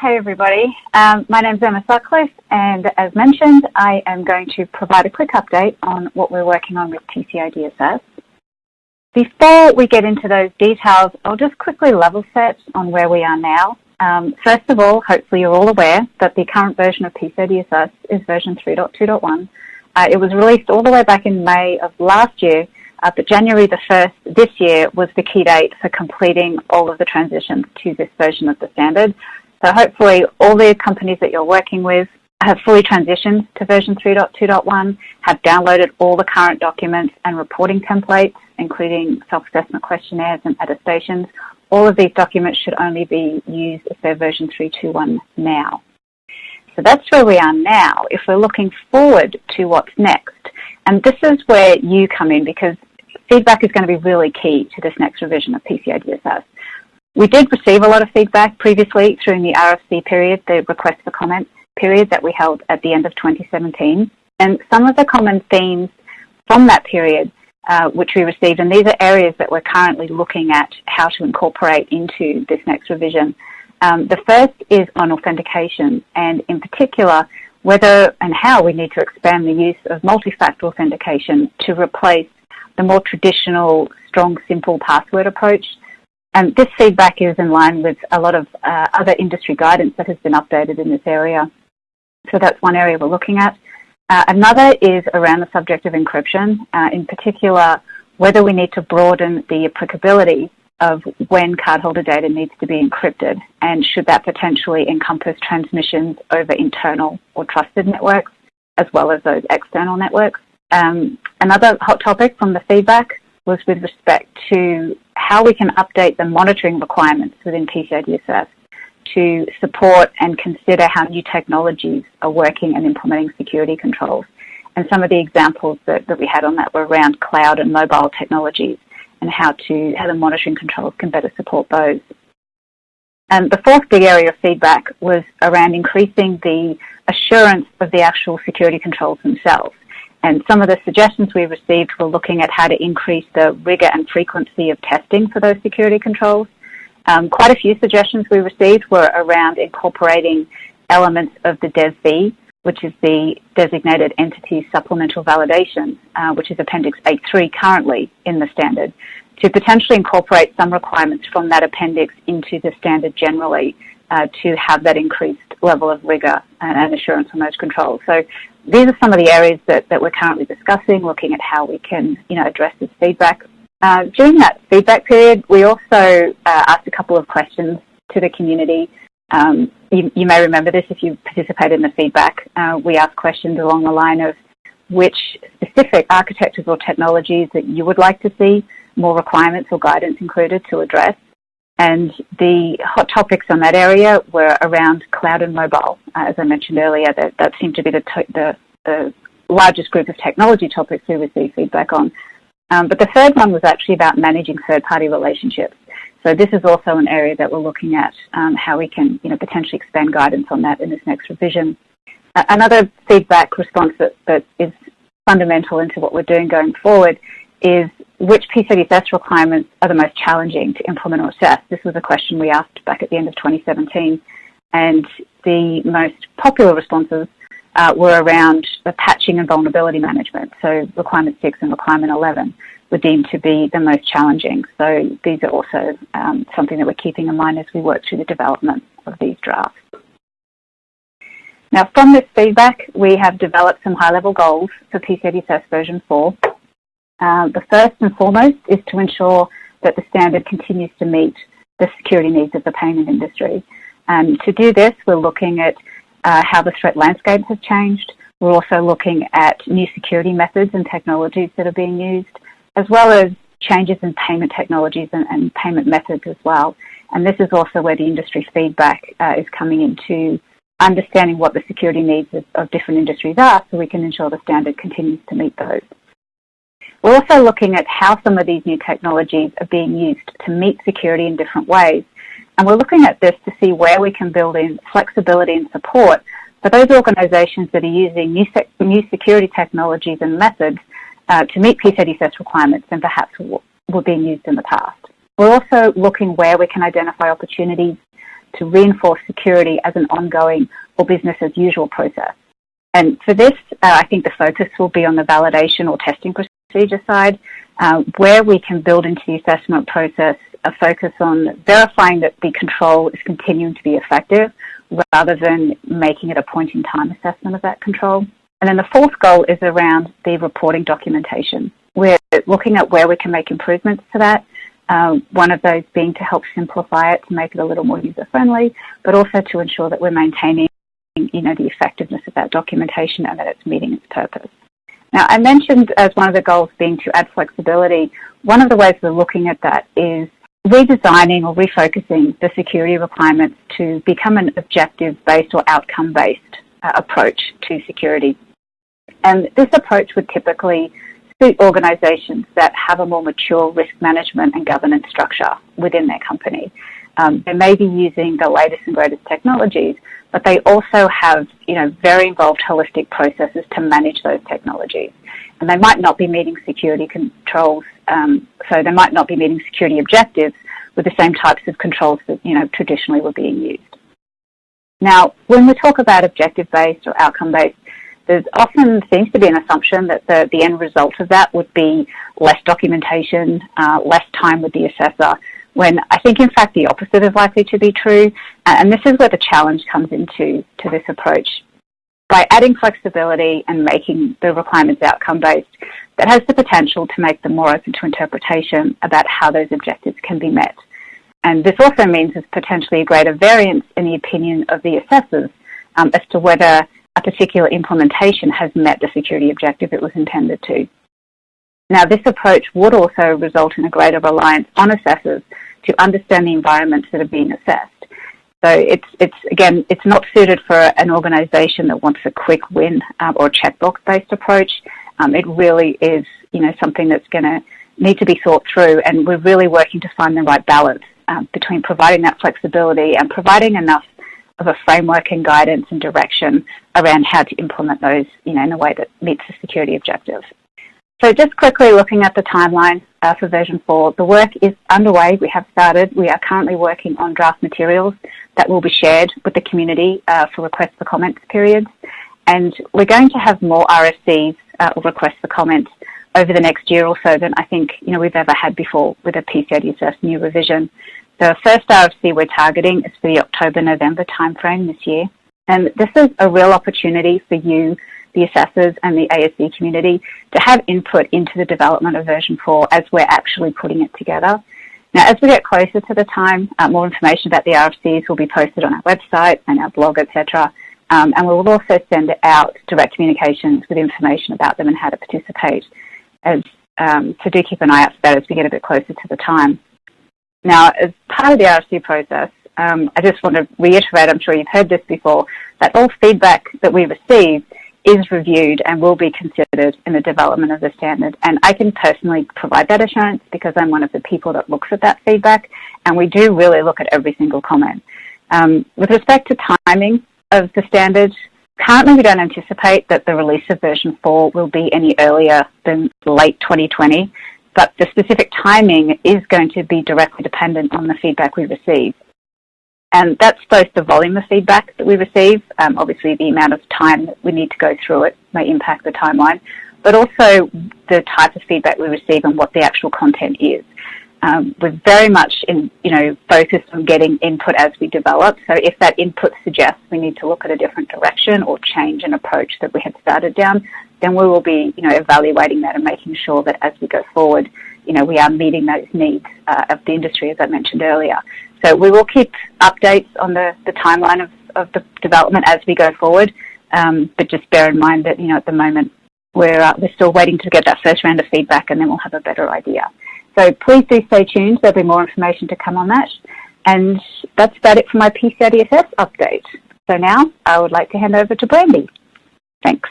Hey everybody, um, my name is Emma Sutcliffe and as mentioned I am going to provide a quick update on what we're working on with PCI DSS. Before we get into those details, I'll just quickly level set on where we are now. Um, first of all, hopefully you're all aware that the current version of PCI DSS is version 3.2.1. Uh, it was released all the way back in May of last year, uh, but January the 1st this year was the key date for completing all of the transitions to this version of the standard. So hopefully all the companies that you're working with have fully transitioned to version 3.2.1, have downloaded all the current documents and reporting templates, including self-assessment questionnaires and attestations. All of these documents should only be used if they're version 3.2.1 now. So that's where we are now. If we're looking forward to what's next, and this is where you come in because feedback is going to be really key to this next revision of PCI DSS. We did receive a lot of feedback previously through the RFC period, the request for comment period that we held at the end of 2017. And some of the common themes from that period uh, which we received, and these are areas that we're currently looking at how to incorporate into this next revision. Um, the first is on authentication, and in particular, whether and how we need to expand the use of multi-factor authentication to replace the more traditional strong simple password approach and this feedback is in line with a lot of uh, other industry guidance that has been updated in this area. So that's one area we're looking at. Uh, another is around the subject of encryption, uh, in particular, whether we need to broaden the applicability of when cardholder data needs to be encrypted and should that potentially encompass transmissions over internal or trusted networks as well as those external networks. Um, another hot topic from the feedback was with respect to how we can update the monitoring requirements within PCIDSS to support and consider how new technologies are working and implementing security controls. And some of the examples that, that we had on that were around cloud and mobile technologies and how to how the monitoring controls can better support those. And the fourth big area of feedback was around increasing the assurance of the actual security controls themselves. And some of the suggestions we received were looking at how to increase the rigor and frequency of testing for those security controls. Um, quite a few suggestions we received were around incorporating elements of the DESV, which is the Designated Entity Supplemental Validation, uh, which is Appendix A3 currently in the standard, to potentially incorporate some requirements from that appendix into the standard generally uh, to have that increased level of rigor and, and assurance on those controls. So these are some of the areas that, that we're currently discussing, looking at how we can you know, address this feedback. Uh, during that feedback period, we also uh, asked a couple of questions to the community. Um, you, you, may remember this if you participated in the feedback. Uh, we asked questions along the line of which specific architectures or technologies that you would like to see more requirements or guidance included to address. And the hot topics on that area were around cloud and mobile. Uh, as I mentioned earlier, that, that seemed to be the, the, the, largest group of technology topics we received feedback on. Um, but the third one was actually about managing third-party relationships. So this is also an area that we're looking at um, how we can you know, potentially expand guidance on that in this next revision. Uh, another feedback response that, that is fundamental into what we're doing going forward is which PCI DSS requirements are the most challenging to implement or assess? This was a question we asked back at the end of 2017. And the most popular responses uh, were around the patching and vulnerability management. So requirement 6 and requirement 11 were deemed to be the most challenging. So these are also um, something that we're keeping in mind as we work through the development of these drafts. Now from this feedback, we have developed some high-level goals for PCI DSS version 4 um, the first and foremost is to ensure that the standard continues to meet the security needs of the payment industry. And to do this, we're looking at uh, how the threat landscape has changed. We're also looking at new security methods and technologies that are being used, as well as changes in payment technologies and, and payment methods as well. And this is also where the industry feedback uh, is coming into understanding what the security needs of, of different industries are so we can ensure the standard continues to meet those. We're also looking at how some of these new technologies are being used to meet security in different ways. And we're looking at this to see where we can build in flexibility and support for those organizations that are using new, sec new security technologies and methods uh, to meet PCI DSS requirements and perhaps were being used in the past. We're also looking where we can identify opportunities to reinforce security as an ongoing or business as usual process. And for this, uh, I think the focus will be on the validation or testing procedure side, uh, where we can build into the assessment process a focus on verifying that the control is continuing to be effective rather than making it a point in time assessment of that control. And then the fourth goal is around the reporting documentation. We're looking at where we can make improvements to that. Um, one of those being to help simplify it to make it a little more user friendly, but also to ensure that we're maintaining you know, the effectiveness of that documentation and that it's meeting its purpose. Now, I mentioned as one of the goals being to add flexibility. One of the ways we're looking at that is redesigning or refocusing the security requirements to become an objective-based or outcome-based uh, approach to security. And this approach would typically suit organizations that have a more mature risk management and governance structure within their company. Um, they may be using the latest and greatest technologies, but they also have, you know, very involved holistic processes to manage those technologies. And they might not be meeting security controls, um, so they might not be meeting security objectives with the same types of controls that, you know, traditionally were being used. Now, when we talk about objective-based or outcome-based, there often seems to be an assumption that the, the end result of that would be less documentation, uh, less time with the assessor, when I think in fact the opposite is likely to be true. And this is where the challenge comes into to this approach. By adding flexibility and making the requirements outcome-based, that has the potential to make them more open to interpretation about how those objectives can be met. And this also means there's potentially a greater variance in the opinion of the assessors um, as to whether a particular implementation has met the security objective it was intended to. Now, this approach would also result in a greater reliance on assessors to understand the environments that are being assessed. So it's, it's again, it's not suited for an organisation that wants a quick win um, or checkbox-based approach. Um, it really is, you know, something that's going to need to be thought through, and we're really working to find the right balance um, between providing that flexibility and providing enough of a framework and guidance and direction around how to implement those, you know, in a way that meets the security objective. So just quickly looking at the timeline uh, for version 4, the work is underway. We have started. We are currently working on draft materials that will be shared with the community uh, for requests for comments periods. And we're going to have more RFCs uh, or requests for comments over the next year or so than I think you know we've ever had before with a PCIDSS new revision. The first RFC we're targeting is for the October-November timeframe this year. And this is a real opportunity for you the assessors and the ASV community to have input into the development of version 4 as we're actually putting it together. Now, as we get closer to the time, uh, more information about the RFCs will be posted on our website and our blog, etc. Um, and we will also send out direct communications with information about them and how to participate. As, um, so do keep an eye out for that as we get a bit closer to the time. Now, as part of the RFC process, um, I just want to reiterate, I'm sure you've heard this before, that all feedback that we receive is reviewed and will be considered in the development of the standard. And I can personally provide that assurance because I'm one of the people that looks at that feedback and we do really look at every single comment. Um, with respect to timing of the standard, currently we don't anticipate that the release of version 4 will be any earlier than late 2020, but the specific timing is going to be directly dependent on the feedback we receive. And that's both the volume of feedback that we receive, um, obviously the amount of time that we need to go through it may impact the timeline, but also the type of feedback we receive and what the actual content is. Um, we're very much in, you know, focused on getting input as we develop. So if that input suggests we need to look at a different direction or change an approach that we had started down, then we will be, you know, evaluating that and making sure that as we go forward, you know, we are meeting those needs uh, of the industry, as I mentioned earlier. So we will keep updates on the, the timeline of, of the development as we go forward, um, but just bear in mind that, you know, at the moment we're, uh, we're still waiting to get that first round of feedback and then we'll have a better idea. So please do stay tuned. There'll be more information to come on that. And that's about it for my PCI DSS update. So now I would like to hand over to Brandy. Thanks.